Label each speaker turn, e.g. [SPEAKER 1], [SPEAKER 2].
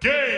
[SPEAKER 1] game.